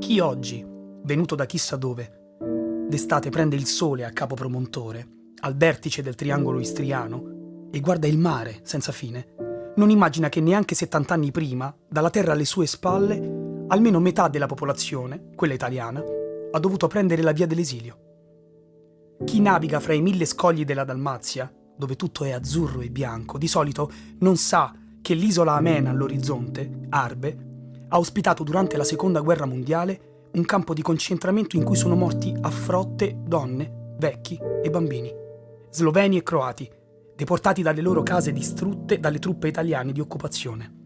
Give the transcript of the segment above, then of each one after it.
Chi oggi, venuto da chissà dove, d'estate prende il sole a Capo Promontore, al vertice del triangolo istriano, e guarda il mare senza fine, non immagina che neanche 70 anni prima, dalla terra alle sue spalle, almeno metà della popolazione, quella italiana, ha dovuto prendere la via dell'esilio. Chi naviga fra i mille scogli della Dalmazia, dove tutto è azzurro e bianco, di solito non sa che l'isola Amena all'orizzonte, Arbe, ha ospitato durante la seconda guerra mondiale un campo di concentramento in cui sono morti a frotte donne, vecchi e bambini, sloveni e croati, deportati dalle loro case distrutte dalle truppe italiane di occupazione.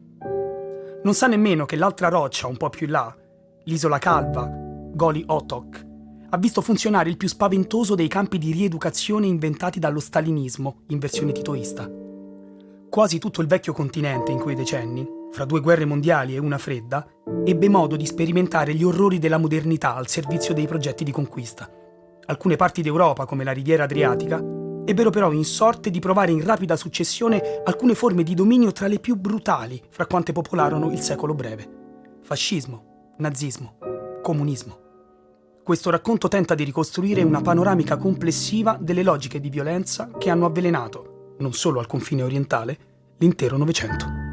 Non sa nemmeno che l'altra roccia, un po' più in là, l'isola calva, Goli Otok, ha visto funzionare il più spaventoso dei campi di rieducazione inventati dallo stalinismo in versione titoista. Quasi tutto il vecchio continente in quei decenni, fra due guerre mondiali e una fredda, ebbe modo di sperimentare gli orrori della modernità al servizio dei progetti di conquista. Alcune parti d'Europa, come la riviera adriatica, ebbero però in sorte di provare in rapida successione alcune forme di dominio tra le più brutali fra quante popolarono il secolo breve. Fascismo, nazismo, comunismo. Questo racconto tenta di ricostruire una panoramica complessiva delle logiche di violenza che hanno avvelenato, non solo al confine orientale, l'intero Novecento.